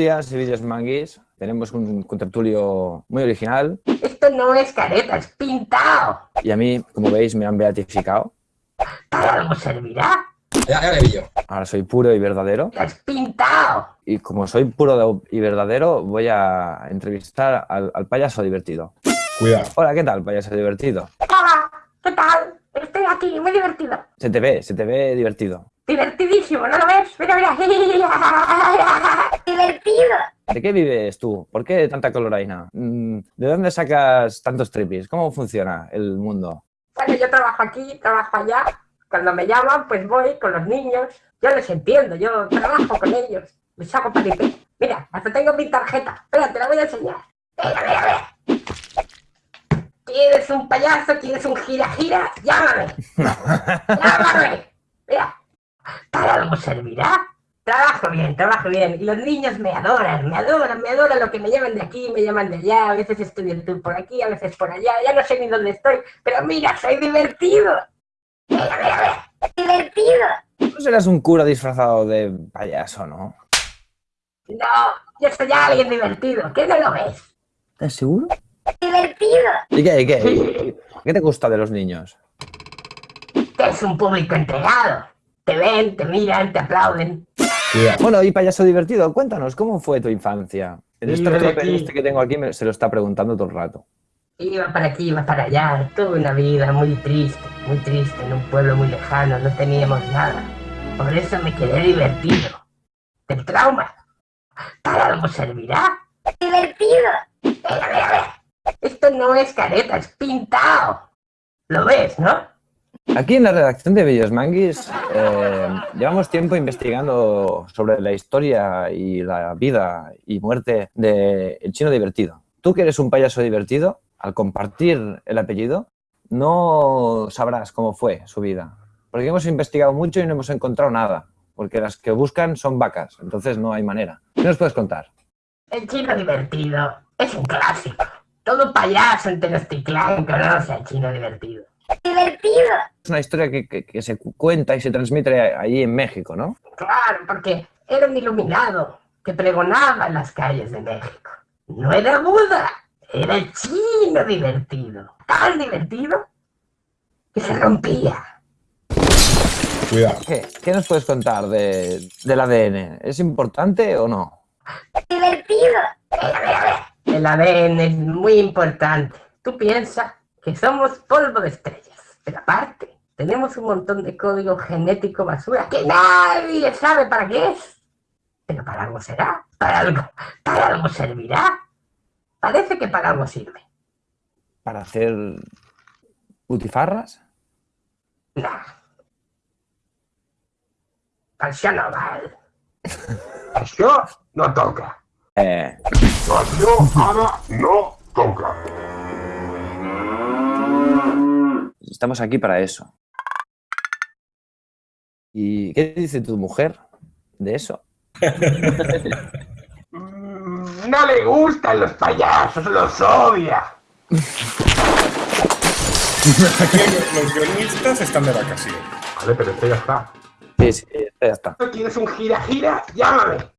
días, vídeos manguis. Tenemos un contertulio muy original Esto no es careta, es pintado. y a mí, como veis, me han beatificado. ¿Para algo servirá? Ya, ya le vi yo. Ahora soy puro y verdadero. Es pintado. Y como soy puro y verdadero, voy a entrevistar al, al payaso divertido. Cuidado. Hola, ¿qué tal, payaso divertido? Hola, ¿qué tal? Estoy aquí, muy divertido. Se te ve, se te ve divertido. Divertidísimo, ¿no lo ves? Mira, mira. Divertido. ¿De qué vives tú? ¿Por qué tanta coloraina? Mm, ¿De dónde sacas tantos tripis? ¿Cómo funciona el mundo? Bueno, yo trabajo aquí, trabajo allá. Cuando me llaman, pues voy con los niños. Yo les entiendo, yo trabajo con ellos. Les hago paripé. Mira, hasta tengo mi tarjeta. Espera, te la voy a enseñar. Mira, mira, mira. ¿Quieres un payaso? ¿Quieres un gira-gira? Llámame. Llámame. Mira, ¿para algo servirá? Trabajo bien, trabajo bien. Y los niños me adoran, me adoran, me adoran lo que me llaman de aquí, me llaman de allá. A veces estoy en tour por aquí, a veces por allá. Ya no sé ni dónde estoy, pero mira, soy divertido. Mira, mira, mira. Divertido. No serás un cura disfrazado de payaso, ¿no? No, yo soy alguien divertido. ¿Qué no lo ves? ¿Estás seguro? Divertido. ¿Y qué, y qué? ¿Qué te gusta de los niños? Que es un público entregado. Te ven, te miran, te aplauden. Bueno, y payaso divertido, cuéntanos, ¿cómo fue tu infancia? Estrope aquí. este que tengo aquí me- se lo está preguntando todo el rato. Iba para aquí, iba para allá, toda una vida muy triste, muy triste, en un pueblo muy lejano, no teníamos nada. Por eso me quedé divertido. Del trauma. ¿Para algo servirá? Divertido. Mira, mira, mira. Esto no es careta, es pintado. Lo ves, ¿no? Aquí en la redacción de Bellos Manguis eh, llevamos tiempo investigando sobre la historia y la vida y muerte del chino divertido. Tú que eres un payaso divertido, al compartir el apellido, no sabrás cómo fue su vida. Porque hemos investigado mucho y no hemos encontrado nada. Porque las que buscan son vacas, entonces no hay manera. ¿Qué nos puedes contar? El chino divertido es un clásico. Todo payaso en Tenochtitlán conoce al chino divertido. ¡Divertido! Es una historia que, que- que se cuenta y se transmite ahí en México, ¿no? Claro, porque era un iluminado que pregonaba en las calles de México. No era Buda, era el chino divertido. Tan divertido que se rompía. Cuidado. ¿Qué, qué nos puedes contar de, del ADN? ¿Es importante o no? ¡Divertido! El ADN es muy importante. Tú piensas que somos polvo de estrellas, pero aparte tenemos un montón de código genético basura que nadie sabe para qué es. Pero para algo será, para algo, para algo servirá. Parece que para algo sirve. ¿Para hacer butifarras? Nah. Això no val. Això no toca. Eh, Això ara no toca. Estamos aquí para eso. ¿Y qué dice tu mujer de eso? Mm, No le gustan los payasos, los odia. Aquí los guionistas están de vacaciones. Vale, pero esto ya está. Sí, sí, ya está. ¿Quieres un gira-gira? Llámame.